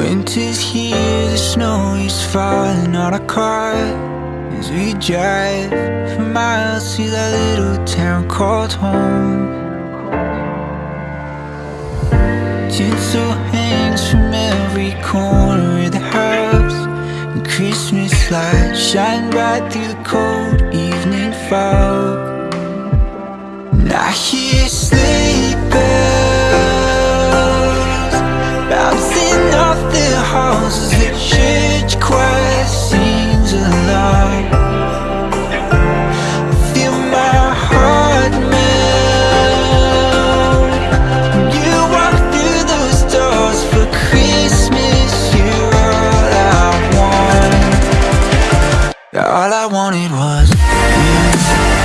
Winter's here, the snow is falling on our car. As we drive for miles to that little town called home. Tinsel hangs from every corner of the house. And Christmas lights shine bright through the cold evening fog choir sings along I feel my heart melt. When you walk through those doors for Christmas. You're all I want All I wanted was you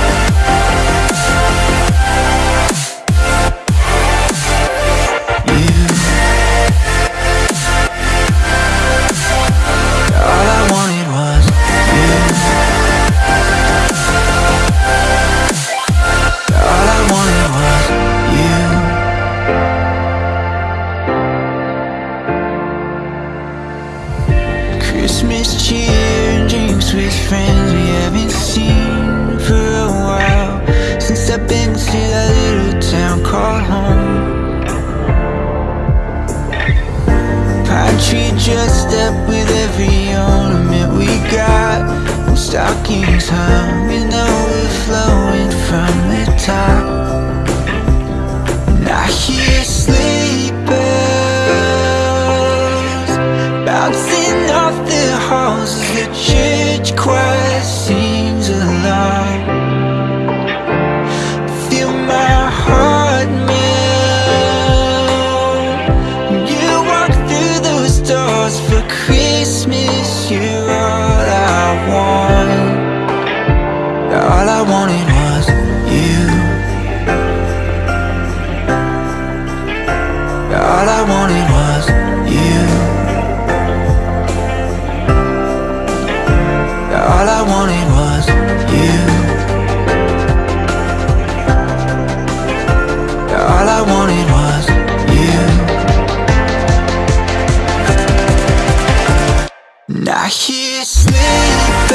I hear sleigh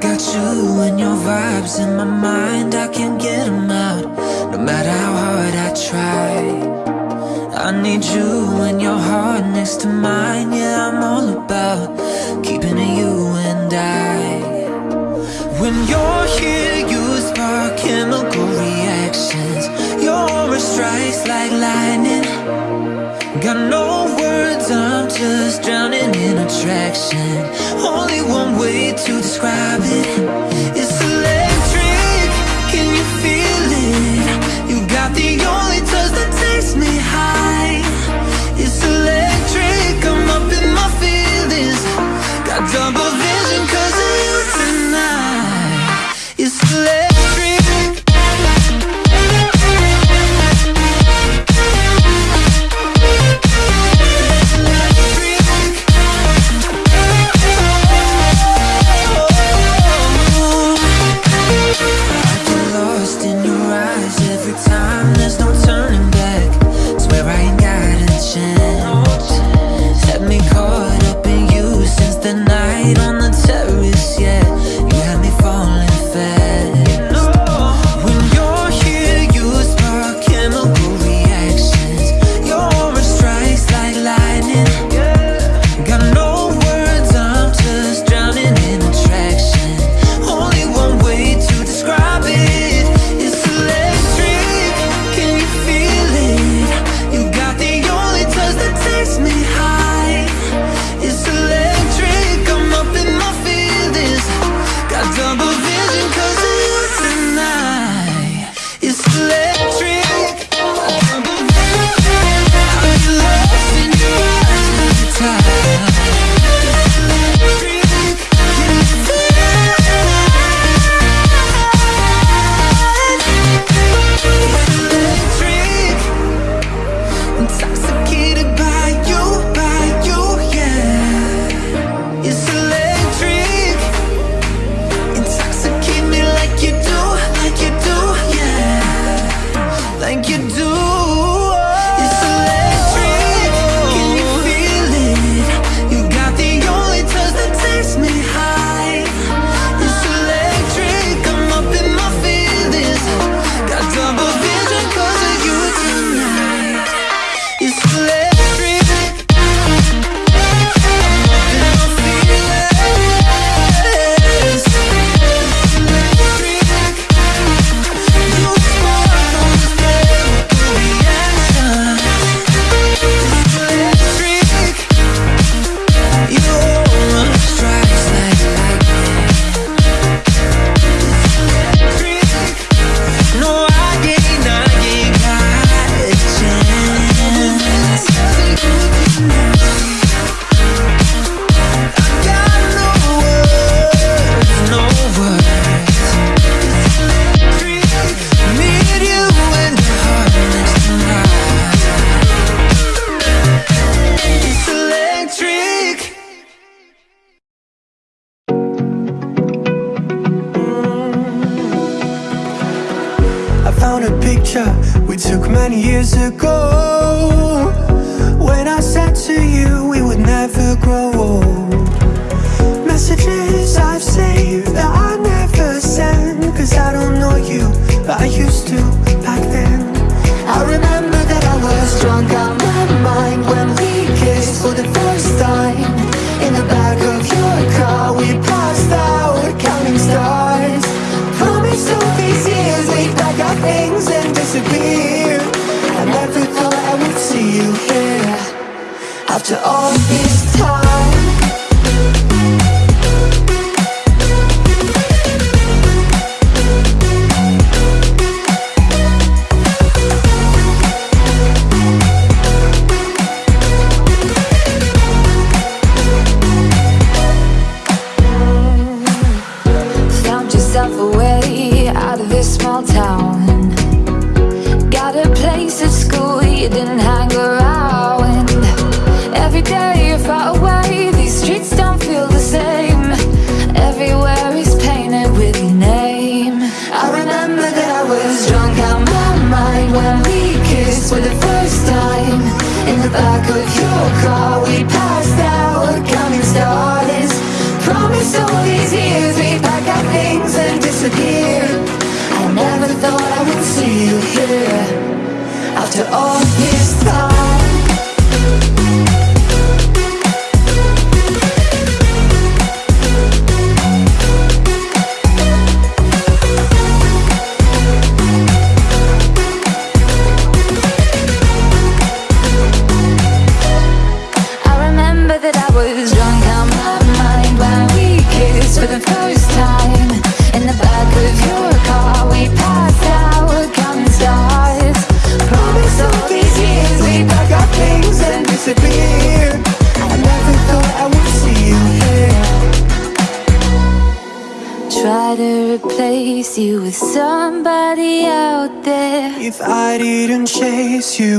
got you and your vibes in my mind. I can't get them out No matter how hard I try. I need you and your heart next to mine. Yeah, I'm all about keeping it you and I. When you're here, you spark chemical reactions. Your aura strikes like lightning. Got no words, I'm just drowning in attraction Only one way to describe it time, there's no many years ago. When I said to you we would never grow old. Messages I've saved that I never send Cause I don't know you, but I used to back then. I remember that I was drunk out my mind When we kissed for the small town. Got a place at school you didn't hang around. Every day you're far away, these streets don't feel the same. Everywhere is painted with your name. I remember that I was drunk out my mind when we kissed for the first time In the back of your car we passed out counting stars Promised all these years we'd pack our things and disappear never thought I would see you here. After all this time If I didn't chase you